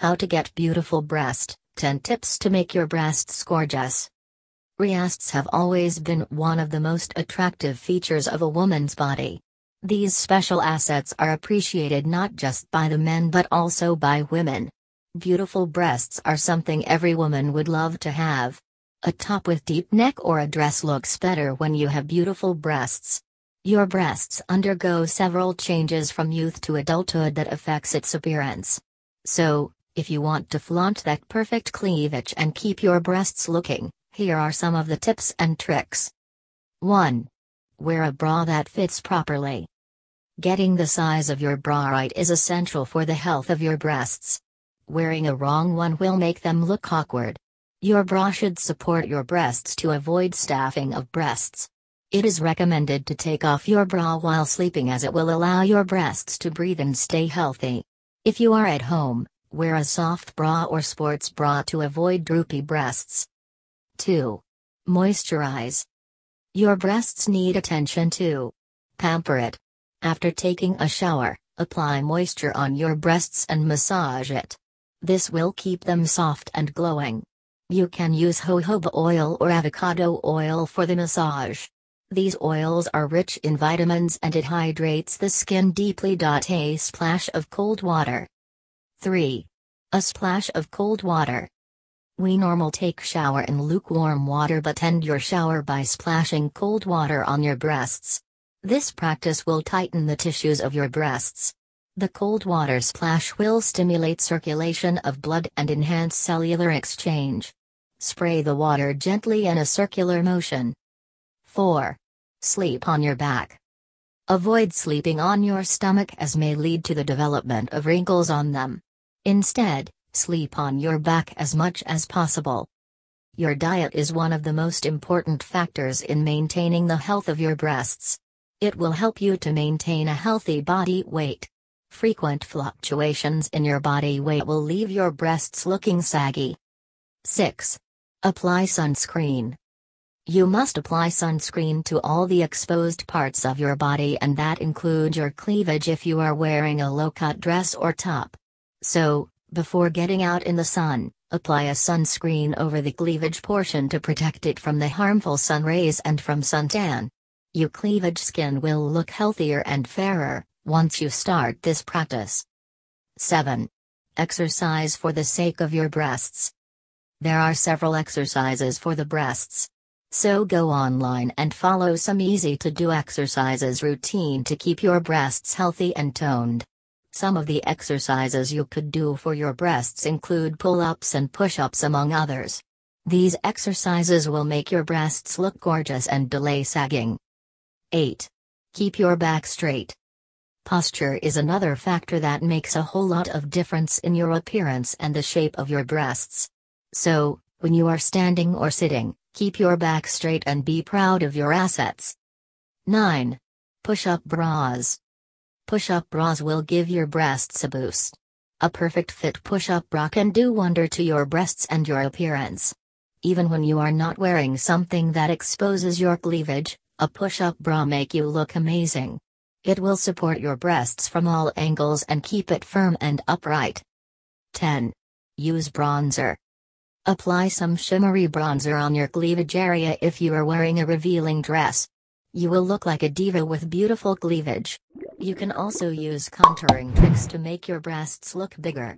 How to get beautiful breast 10 tips to make your breasts gorgeous. Breasts have always been one of the most attractive features of a woman's body. These special assets are appreciated not just by the men but also by women. Beautiful breasts are something every woman would love to have. A top with deep neck or a dress looks better when you have beautiful breasts. Your breasts undergo several changes from youth to adulthood that affects its appearance. So, if you want to flaunt that perfect cleavage and keep your breasts looking, here are some of the tips and tricks. 1. Wear a bra that fits properly. Getting the size of your bra right is essential for the health of your breasts. Wearing a wrong one will make them look awkward. Your bra should support your breasts to avoid staffing of breasts. It is recommended to take off your bra while sleeping as it will allow your breasts to breathe and stay healthy. If you are at home, wear a soft bra or sports bra to avoid droopy breasts. 2. Moisturize. Your breasts need attention too. Pamper it. After taking a shower, apply moisture on your breasts and massage it. This will keep them soft and glowing. You can use jojoba oil or avocado oil for the massage. These oils are rich in vitamins and it hydrates the skin deeply. A splash of cold water. 3. A splash of cold water. We normal take shower in lukewarm water but end your shower by splashing cold water on your breasts. This practice will tighten the tissues of your breasts. The cold water splash will stimulate circulation of blood and enhance cellular exchange. Spray the water gently in a circular motion. 4. Sleep on your back. Avoid sleeping on your stomach as may lead to the development of wrinkles on them. Instead, sleep on your back as much as possible. Your diet is one of the most important factors in maintaining the health of your breasts. It will help you to maintain a healthy body weight. Frequent fluctuations in your body weight will leave your breasts looking saggy. 6. Apply sunscreen. You must apply sunscreen to all the exposed parts of your body and that include your cleavage if you are wearing a low-cut dress or top. So, before getting out in the sun, apply a sunscreen over the cleavage portion to protect it from the harmful sun rays and from suntan. Your cleavage skin will look healthier and fairer once you start this practice. 7. Exercise for the sake of your breasts. There are several exercises for the breasts. So go online and follow some easy to do exercises routine to keep your breasts healthy and toned. Some of the exercises you could do for your breasts include pull ups and push ups, among others. These exercises will make your breasts look gorgeous and delay sagging. 8. Keep your back straight. Posture is another factor that makes a whole lot of difference in your appearance and the shape of your breasts. So, when you are standing or sitting, keep your back straight and be proud of your assets. 9. Push up bras. Push up bras will give your breasts a boost. A perfect fit push up bra can do wonder to your breasts and your appearance. Even when you are not wearing something that exposes your cleavage, a push up bra make you look amazing. It will support your breasts from all angles and keep it firm and upright. 10. Use bronzer. Apply some shimmery bronzer on your cleavage area if you are wearing a revealing dress. You will look like a diva with beautiful cleavage. You can also use contouring tricks to make your breasts look bigger.